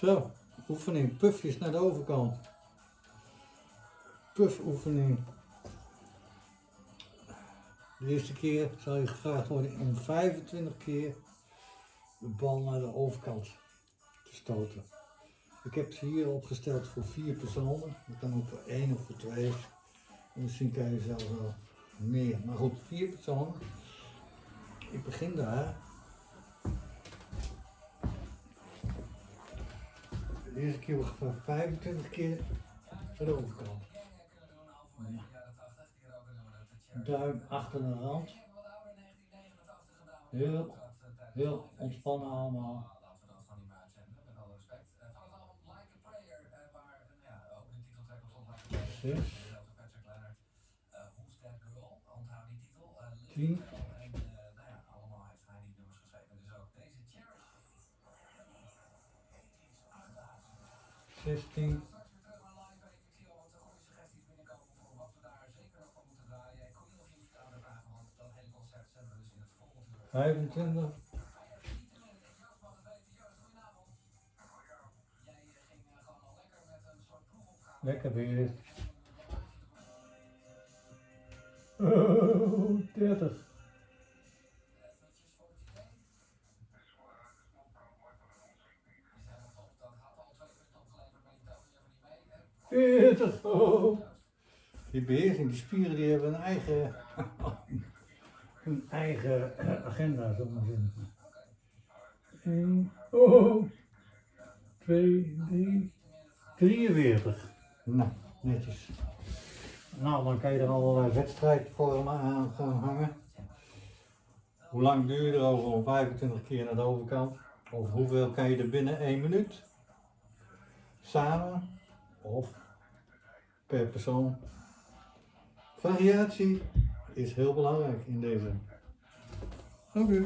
Zo, oefening. Pufjes naar de overkant. Puff oefening. De eerste keer zal je gevraagd worden om 25 keer de bal naar de overkant te stoten. Ik heb ze hier opgesteld voor vier personen. Dat kan ook voor één of voor twee. En misschien kan je zelfs wel meer. Maar goed, vier personen. Ik begin daar. De eerste keer wordt gevraagd 25 keer naar de overkant. Ja. Duim achter de rand. Heel, heel ontspannen allemaal. Zes. Tien. Zestien. Vijfentwintig. Lekker weer. Oh, 30. Veertig. Oh. Die beheersing, die spieren die hebben een eigen, een eigen eh, agenda, zo maar zeggen. 1, oh, 2, 3, 43. Nou, netjes. Nou, dan kan je er allerlei wedstrijdvormen aan gaan hangen. Hoe lang duur je erover om 25 keer naar de overkant? Of hoeveel kan je er binnen 1 minuut? Samen of per persoon. Variatie is heel belangrijk in deze. Oké.